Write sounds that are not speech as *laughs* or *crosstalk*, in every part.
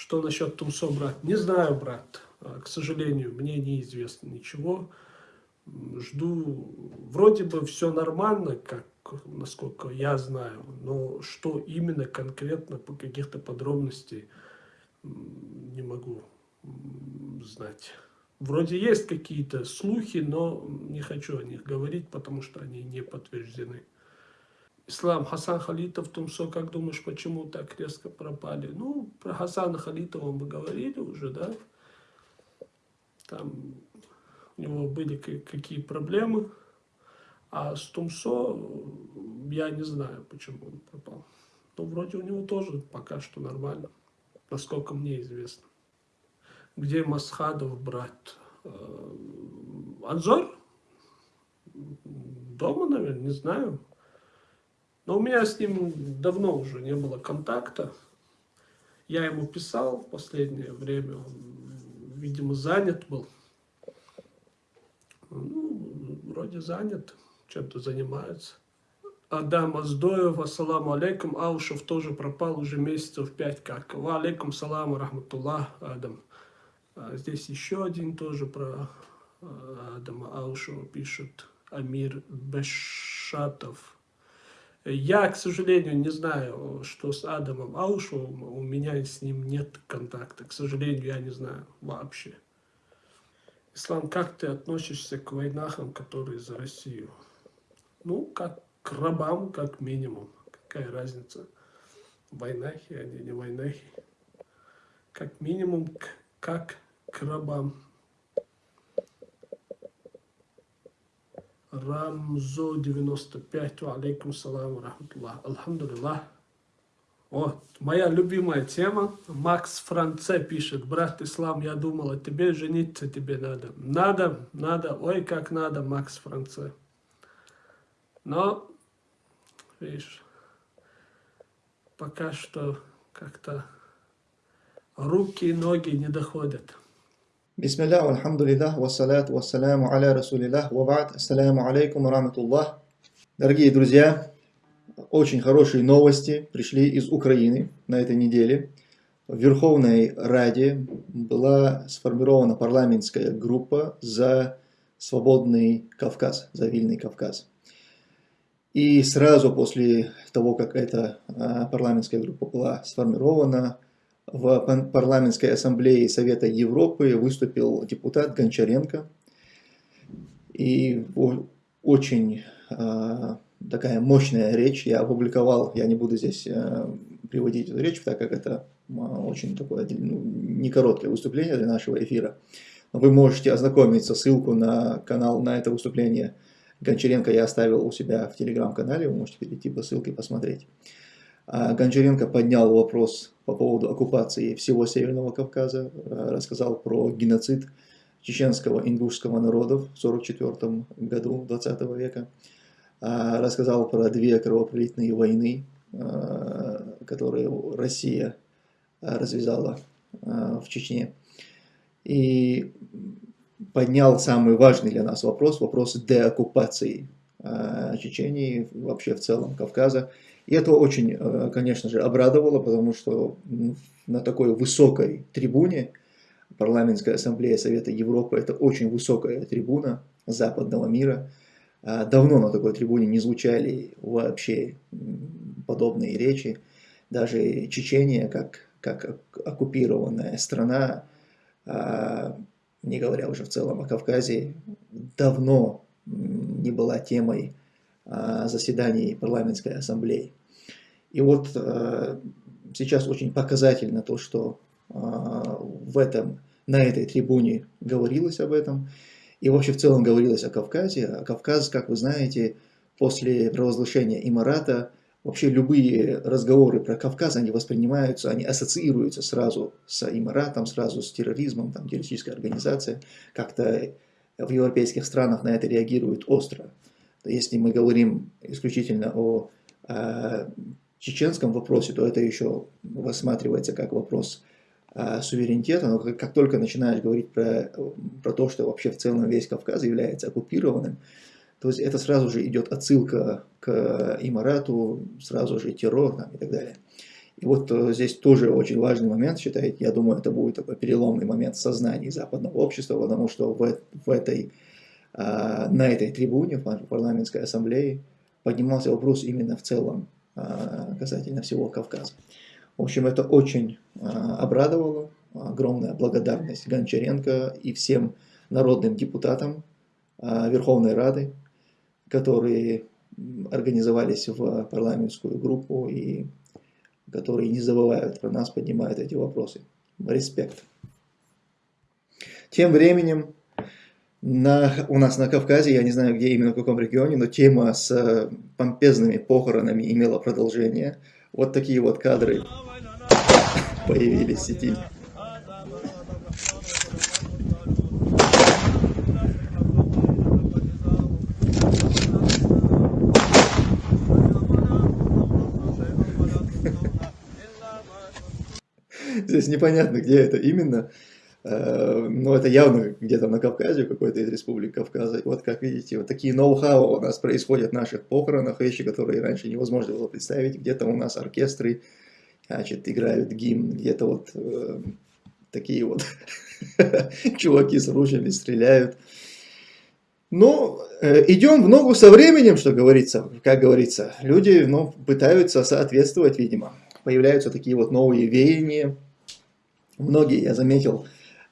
Что насчет Тумсо, брат? Не знаю, брат. А, к сожалению, мне неизвестно ничего. Жду, вроде бы все нормально, как насколько я знаю, но что именно конкретно по каких-то подробностей не могу знать. Вроде есть какие-то слухи, но не хочу о них говорить, потому что они не подтверждены. Ислам, Хасан Халитов, Тумсо, как думаешь, почему так резко пропали? Ну, про Хасана Халитова мы говорили уже, да? Там у него были какие проблемы. А с Тумсо я не знаю, почему он пропал. Но вроде у него тоже пока что нормально, насколько мне известно. Где Масхадов брат? Э, Анзор? Дома, наверное, не знаю. Но у меня с ним давно уже не было контакта. Я ему писал в последнее время, он, видимо, занят был. Ну, вроде занят, чем-то занимается. Адам Аздоев, ассаламу алейкум, Аушев тоже пропал уже месяцев пять как. Ва алейкум саламу рахматуллах, Адам. А здесь еще один тоже про а, Адама Аушева пишет, Амир Бешатов. Я, к сожалению, не знаю, что с Адамом Аушевым, у меня с ним нет контакта. К сожалению, я не знаю вообще. Ислам, как ты относишься к войнахам, которые за Россию? Ну, как к рабам, как минимум. Какая разница? Войнахи, они не войнахи. Как минимум, как к рабам. Рамзо 95, алейкум салам, рахматуллах. Алхамдулиллах. Вот, моя любимая тема. Макс Франце пишет, брат Ислам, я думал, о тебе жениться тебе надо. Надо, надо, ой, как надо, Макс Франце. Но, видишь, пока что как-то руки и ноги не доходят. Бисмиллах, алхамдулиллах, вассаляту вассаляму аля расулиллах, вабад, ассаляму алейкум раматуллах. Дорогие друзья, очень хорошие новости пришли из Украины на этой неделе. В Верховной Раде была сформирована парламентская группа за свободный Кавказ, за Вильный Кавказ. И сразу после того, как эта а, парламентская группа была сформирована, в парламентской ассамблее Совета Европы выступил депутат Гончаренко. И очень э, такая мощная речь, я опубликовал, я не буду здесь э, приводить эту речь, так как это э, очень такое ну, не короткое выступление для нашего эфира. Вы можете ознакомиться, ссылку на канал, на это выступление Гончаренко я оставил у себя в телеграм-канале, вы можете перейти по ссылке посмотреть. А Гончаренко поднял вопрос по поводу оккупации всего Северного Кавказа, э, рассказал про геноцид чеченского ингушского народов в 1944 году 20 века, а, рассказал про две кровопролитные войны, э, которые Россия развязала э, в Чечне. И поднял самый важный для нас вопрос, вопрос деоккупации Чечении, вообще в целом Кавказа. И это очень, э, конечно же, обрадовало, потому что на такой высокой трибуне парламентская ассамблея Совета Европы, это очень высокая трибуна западного мира. А давно на такой трибуне не звучали вообще подобные речи. Даже Чечения, как, как оккупированная страна, а, не говоря уже в целом о Кавказе, давно не была темой заседаний парламентской ассамблеи. И вот э, сейчас очень показательно то, что э, в этом, на этой трибуне говорилось об этом. И вообще в целом говорилось о Кавказе. А Кавказ, как вы знаете, после провозглашения Имарата, вообще любые разговоры про Кавказ, они воспринимаются, они ассоциируются сразу с Имаратом, сразу с терроризмом, там террористическая организация. Как-то в европейских странах на это реагируют остро. Если мы говорим исключительно о э, чеченском вопросе, то это еще рассматривается как вопрос а, суверенитета, но как, как только начинаешь говорить про, про то, что вообще в целом весь Кавказ является оккупированным, то есть это сразу же идет отсылка к Имарату, сразу же террор там, и так далее. И вот э, здесь тоже очень важный момент, считаете, я думаю, это будет такой переломный момент в сознании западного общества, потому что в, в этой, на этой трибуне, в парламентской ассамблее, поднимался вопрос именно в целом а, касательно всего Кавказа. В общем, это очень а, обрадовало, огромная благодарность Гончаренко и всем народным депутатам Верховной Рады, которые организовались в парламентскую группу и которые не забывают про нас, поднимают эти вопросы. Респект. Тем временем на, у нас на Кавказе, я не знаю где именно, в каком регионе, но тема с помпезными похоронами имела продолжение. Вот такие вот кадры появились в сети. *laughs* Здесь непонятно, где это именно. Э, но это явно где-то на Кавказе, какой-то из республик Кавказа. вот как видите, вот такие ноу-хау у нас происходят в наших похоронах, вещи, которые раньше невозможно было представить. Где-то у нас оркестры значит, играют гимн, где-то вот э, такие вот *laughs* чуваки с ружьями стреляют. Но э, идем в ногу со временем, что говорится, как говорится. Люди ну, пытаются соответствовать, видимо. Появляются такие вот новые веяния, многие, я заметил,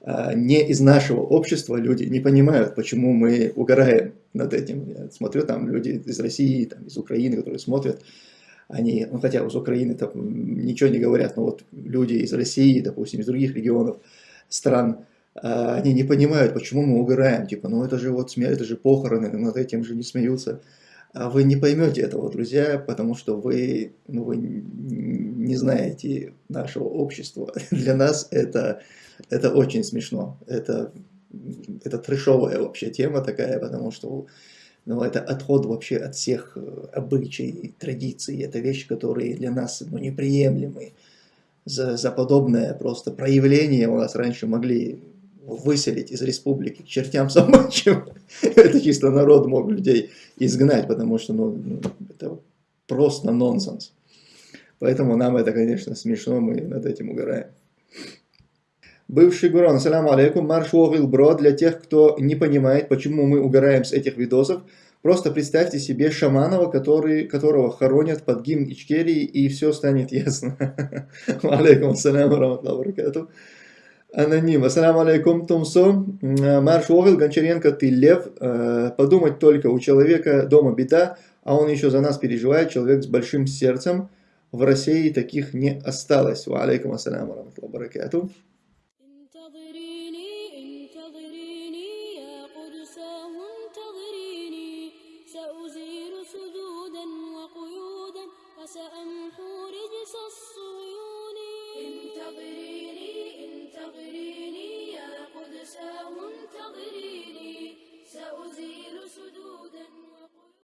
не из нашего общества люди не понимают, почему мы угораем над этим. Я смотрю, там люди из России, там, из Украины, которые смотрят, они, ну хотя из Украины там ничего не говорят, но вот люди из России, допустим, из других регионов, стран, а, они не понимают, почему мы угораем. Типа, ну это же вот смерть, это же похороны, над этим же не смеются. А вы не поймете этого, друзья, потому что вы, ну, вы не знаете нашего общества. *laughs* Для нас это, это очень смешно. Это, это трешовая вообще тема такая, потому что ну, это отход вообще от всех э, обычаев, традиций. Это вещи, которые для нас ну, неприемлемы. За, за подобное просто проявление у нас раньше могли выселить из республики к чертям собачьим. *laughs* *laughs* это чисто народ мог людей изгнать, потому что ну, ну, это просто нонсенс. Поэтому нам это, конечно, смешно, мы над этим угораем. Бывший Гурон, ассаламу алейкум, марш бро, для тех, кто не понимает, почему мы угораем с этих видосов, просто представьте себе Шаманова, который, которого хоронят под гимн Ичкерии, и все станет ясно. *laughs* Алейкум ассаляму, раматлаху Аноним. Ассаламу алейкум, Тумсо. Марш Огил, Гончаренко, ты лев. Э, подумать только, у человека дома беда, а он еще за нас переживает, человек с большим сердцем. В России таких не осталось. Ва алейкум ассаламу баракату.